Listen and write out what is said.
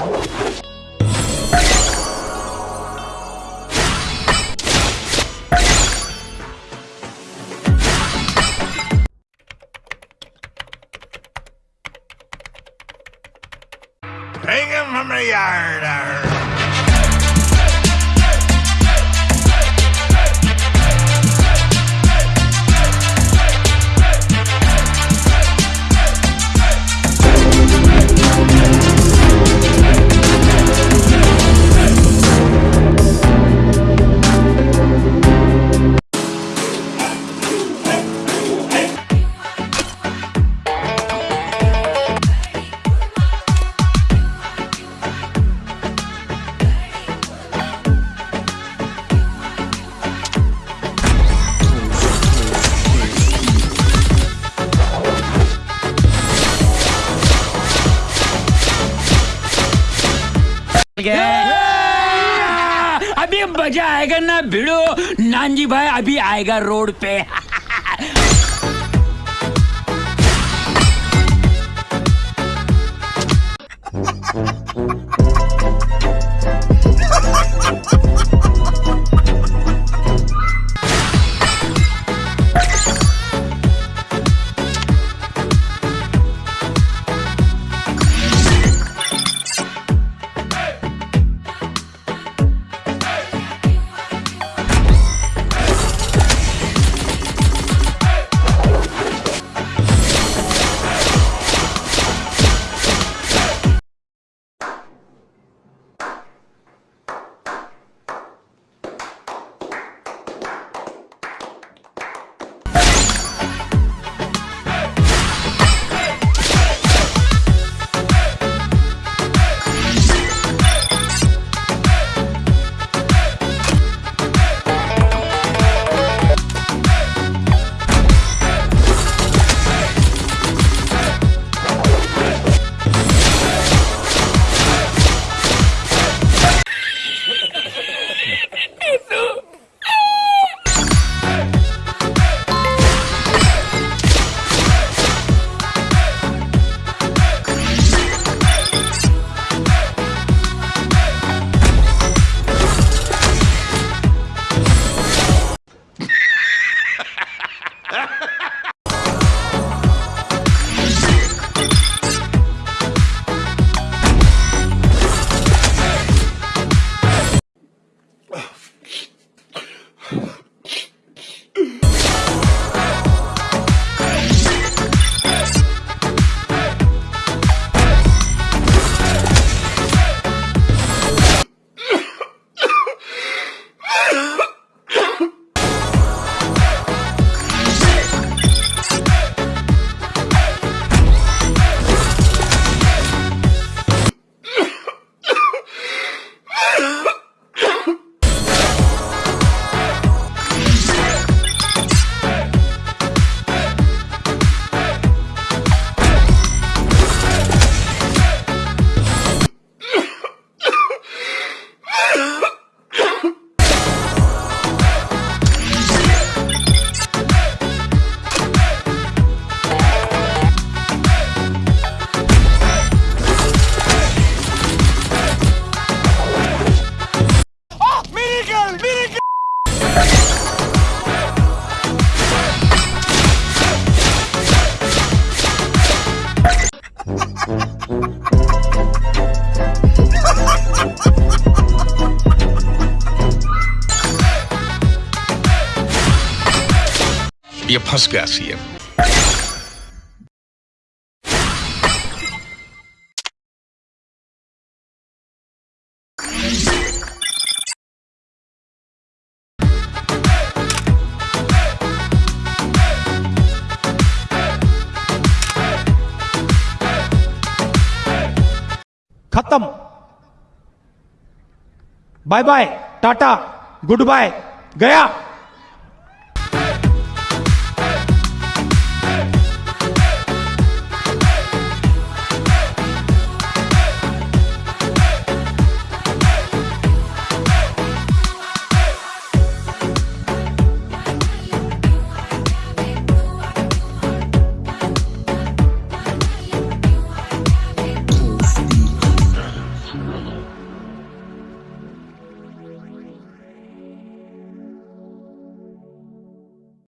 Take him from the yard. अभी मज़ा आएगा ना भिड़ो। नानजी भाई अभी आएगा रोड पे। ये फंस गया सीएम खत्म। Bye bye Tata goodbye गया।